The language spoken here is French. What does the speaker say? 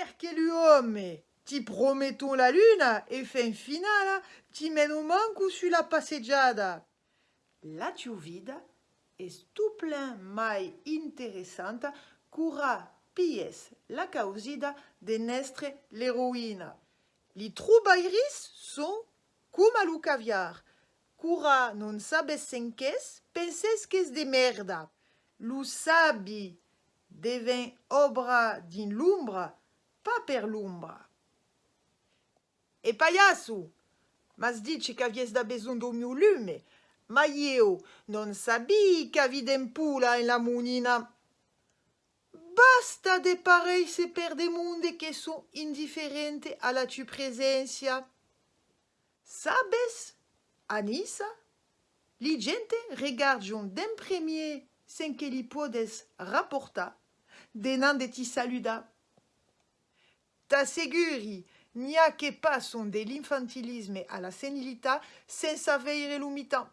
perché l'uomo ti promettons la lune e fin finale ti meno manco sulla passeggiata. La vida est tout plein mai interessante cura pies la causida de nestre l'héroïne. Li trubairis sont comme a lu caviar. Cura non sabes senques, penses que de merda. Lu sabi devem obra din l'umbra, pas per l'umbra. E palhaço, mas dice que avies da besoin do lume, non sabi que avidem pula en la munina. Basta de parei se per de monde que sont indiferente a la tu presencia. Sabes, Anissa, li gente regardion d'un premier rapporta, denan de ti saluda. T'asseguri, n'y a que pas son de l'infantilisme à la senilità senza avere l'umità.